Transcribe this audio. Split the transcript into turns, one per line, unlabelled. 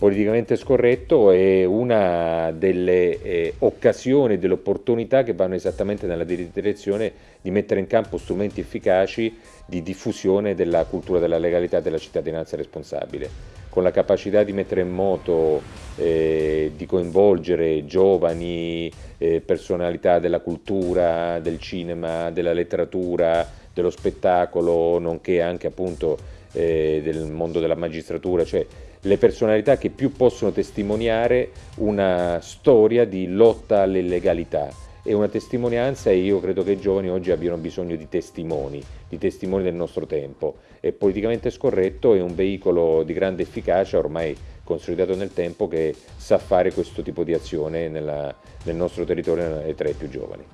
politicamente scorretto è una delle eh, occasioni, delle opportunità che vanno esattamente nella direzione di mettere in campo strumenti efficaci di diffusione della cultura della legalità e della cittadinanza responsabile, con la capacità di mettere in moto, eh, di coinvolgere giovani, eh, personalità della cultura, del cinema, della letteratura, dello spettacolo, nonché anche appunto eh, del mondo della magistratura, cioè le personalità che più possono testimoniare una storia di lotta all'illegalità e una testimonianza e io credo che i giovani oggi abbiano bisogno di testimoni, di testimoni del nostro tempo. È politicamente scorretto, è un veicolo di grande efficacia ormai consolidato nel tempo che sa fare questo tipo di azione nella, nel nostro territorio e tra i più giovani.